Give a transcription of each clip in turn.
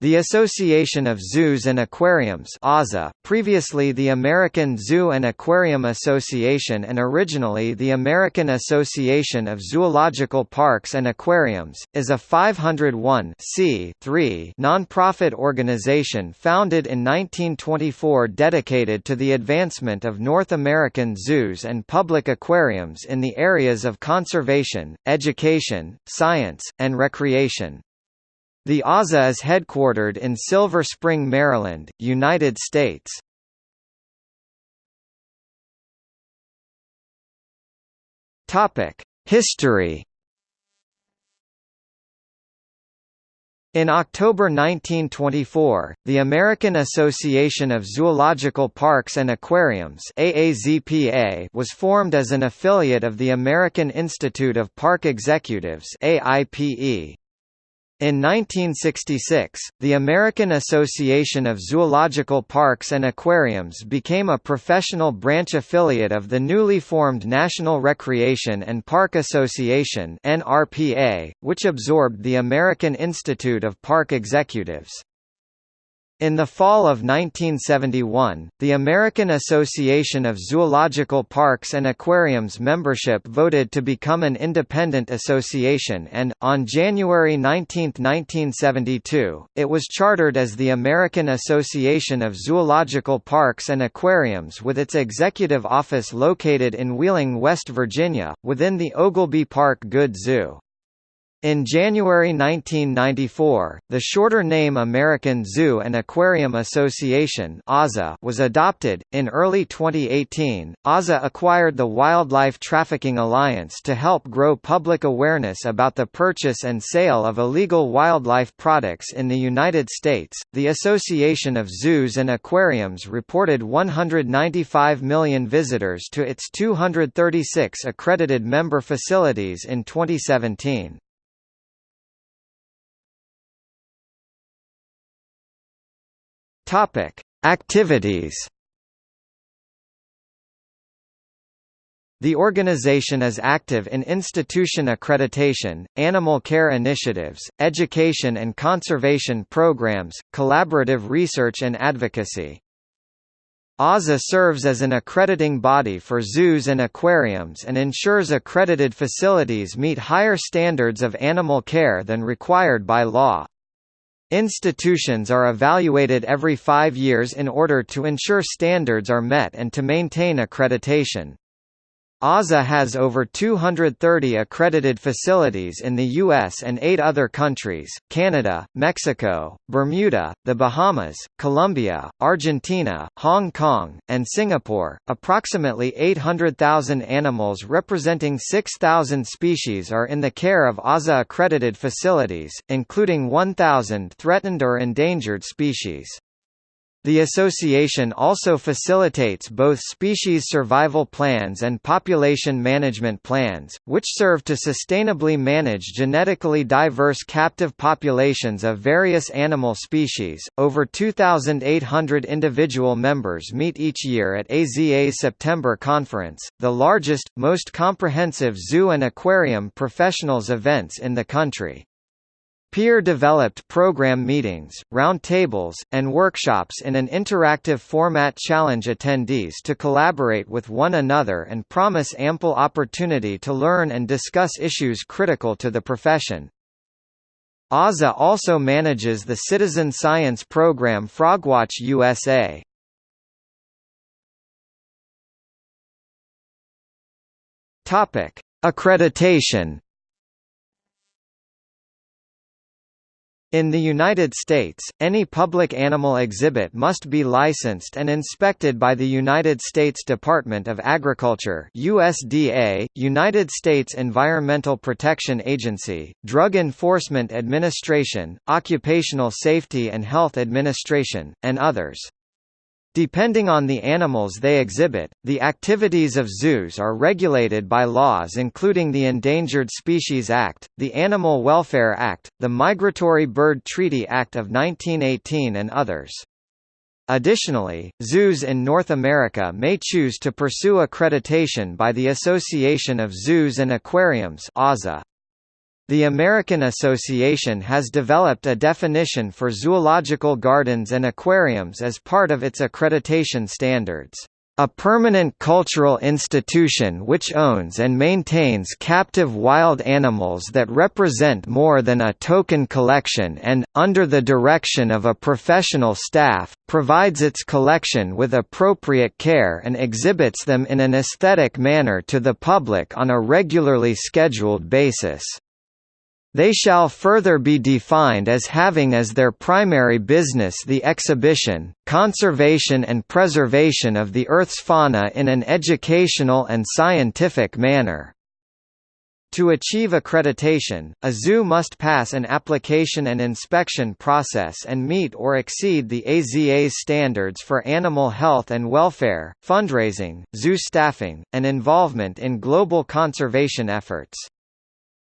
The Association of Zoos and Aquariums AZA, previously the American Zoo and Aquarium Association and originally the American Association of Zoological Parks and Aquariums, is a 501 non-profit organization founded in 1924 dedicated to the advancement of North American zoos and public aquariums in the areas of conservation, education, science, and recreation. The AZA is headquartered in Silver Spring, Maryland, United States. History In October 1924, the American Association of Zoological Parks and Aquariums AAZPA was formed as an affiliate of the American Institute of Park Executives AIPE. In 1966, the American Association of Zoological Parks and Aquariums became a professional branch affiliate of the newly formed National Recreation and Park Association (NRPA), which absorbed the American Institute of Park Executives. In the fall of 1971, the American Association of Zoological Parks and Aquariums membership voted to become an independent association and, on January 19, 1972, it was chartered as the American Association of Zoological Parks and Aquariums with its executive office located in Wheeling, West Virginia, within the Oglebay Park Good Zoo. In January 1994, the shorter name American Zoo and Aquarium Association was adopted. In early 2018, AZA acquired the Wildlife Trafficking Alliance to help grow public awareness about the purchase and sale of illegal wildlife products in the United States. The Association of Zoos and Aquariums reported 195 million visitors to its 236 accredited member facilities in 2017. Topic: Activities. The organization is active in institution accreditation, animal care initiatives, education and conservation programs, collaborative research and advocacy. AZA serves as an accrediting body for zoos and aquariums and ensures accredited facilities meet higher standards of animal care than required by law. Institutions are evaluated every five years in order to ensure standards are met and to maintain accreditation. AZA has over 230 accredited facilities in the U.S. and eight other countries, Canada, Mexico, Bermuda, the Bahamas, Colombia, Argentina, Hong Kong, and Singapore. Approximately 800,000 animals representing 6,000 species are in the care of AZA accredited facilities, including 1,000 threatened or endangered species. The association also facilitates both species survival plans and population management plans, which serve to sustainably manage genetically diverse captive populations of various animal species. Over 2,800 individual members meet each year at AZA's September conference, the largest, most comprehensive zoo and aquarium professionals events in the country. Peer-developed program meetings, roundtables, and workshops in an interactive format challenge attendees to collaborate with one another and promise ample opportunity to learn and discuss issues critical to the profession. AZA also manages the citizen science program Frogwatch USA. Accreditation In the United States, any public animal exhibit must be licensed and inspected by the United States Department of Agriculture USDA, United States Environmental Protection Agency, Drug Enforcement Administration, Occupational Safety and Health Administration, and others. Depending on the animals they exhibit, the activities of zoos are regulated by laws including the Endangered Species Act, the Animal Welfare Act, the Migratory Bird Treaty Act of 1918 and others. Additionally, zoos in North America may choose to pursue accreditation by the Association of Zoos and Aquariums AZA. The American Association has developed a definition for zoological gardens and aquariums as part of its accreditation standards. A permanent cultural institution which owns and maintains captive wild animals that represent more than a token collection and, under the direction of a professional staff, provides its collection with appropriate care and exhibits them in an aesthetic manner to the public on a regularly scheduled basis. They shall further be defined as having as their primary business the exhibition, conservation and preservation of the Earth's fauna in an educational and scientific manner. To achieve accreditation, a zoo must pass an application and inspection process and meet or exceed the AZA's standards for animal health and welfare, fundraising, zoo staffing, and involvement in global conservation efforts.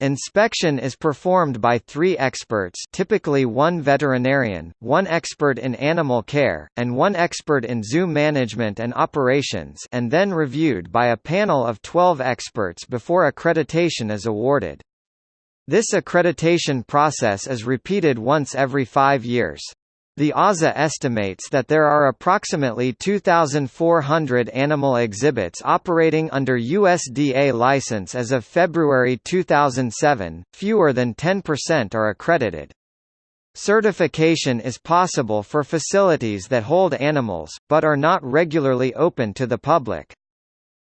Inspection is performed by three experts typically one veterinarian, one expert in animal care, and one expert in zoo management and operations and then reviewed by a panel of 12 experts before accreditation is awarded. This accreditation process is repeated once every five years. The AZA estimates that there are approximately 2,400 animal exhibits operating under USDA license as of February 2007, fewer than 10% are accredited. Certification is possible for facilities that hold animals, but are not regularly open to the public.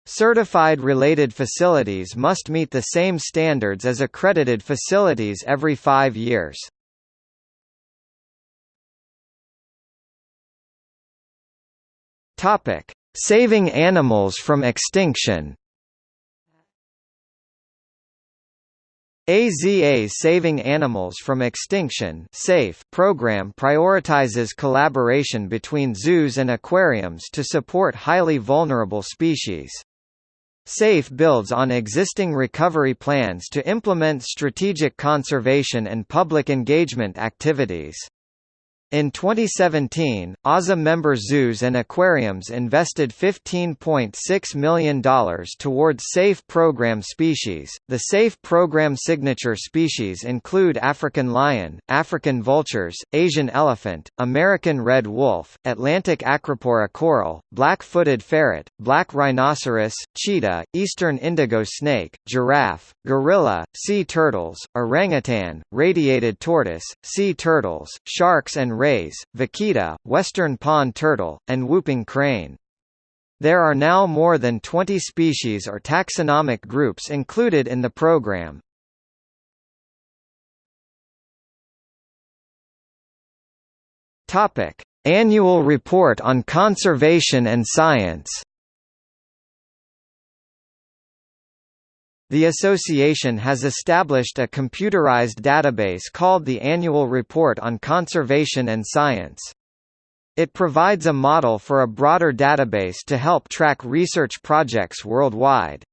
Certified related facilities must meet the same standards as accredited facilities every five years. Topic: Saving animals from extinction. AZA Saving Animals from Extinction SAFE program prioritizes collaboration between zoos and aquariums to support highly vulnerable species. SAFE builds on existing recovery plans to implement strategic conservation and public engagement activities. In 2017, AZA member zoos and aquariums invested $15.6 million towards SAFE program species. The SAFE program signature species include African lion, African vultures, Asian elephant, American red wolf, Atlantic acropora coral, black-footed ferret, black rhinoceros, cheetah, eastern indigo snake, giraffe, gorilla, sea turtles, orangutan, radiated tortoise, sea turtles, sharks and rays, vaquita, western pond turtle, and whooping crane. There are now more than 20 species or taxonomic groups included in the program. Topic: Annual Report on Conservation and Science. The association has established a computerized database called the Annual Report on Conservation and Science. It provides a model for a broader database to help track research projects worldwide.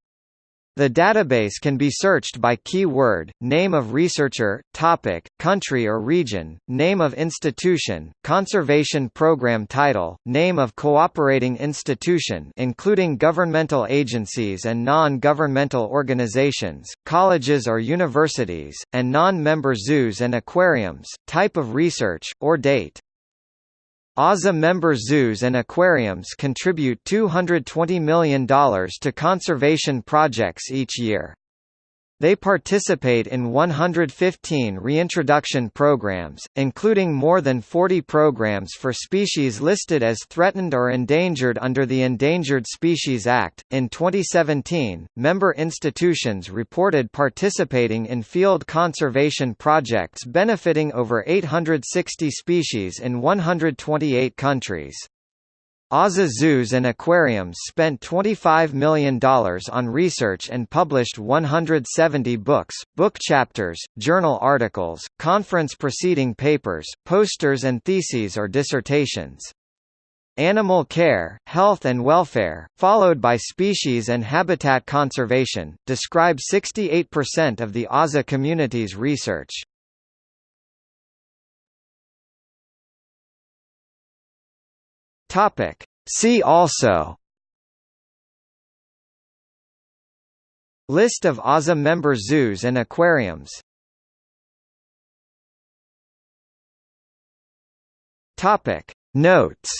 The database can be searched by keyword, name of researcher, topic, country or region, name of institution, conservation program title, name of cooperating institution including governmental agencies and non-governmental organizations, colleges or universities, and non-member zoos and aquariums, type of research, or date. AZA member zoos and aquariums contribute $220 million to conservation projects each year. They participate in 115 reintroduction programs, including more than 40 programs for species listed as threatened or endangered under the Endangered Species Act. In 2017, member institutions reported participating in field conservation projects benefiting over 860 species in 128 countries. AZA Zoos and Aquariums spent $25 million on research and published 170 books, book chapters, journal articles, conference proceeding papers, posters and theses or dissertations. Animal care, health and welfare, followed by species and habitat conservation, describe 68% of the AZA community's research. Topic. See also. List of AZA member zoos and aquariums. Topic. Notes.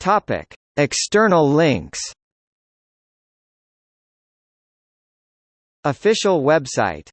Topic. External links. Official website.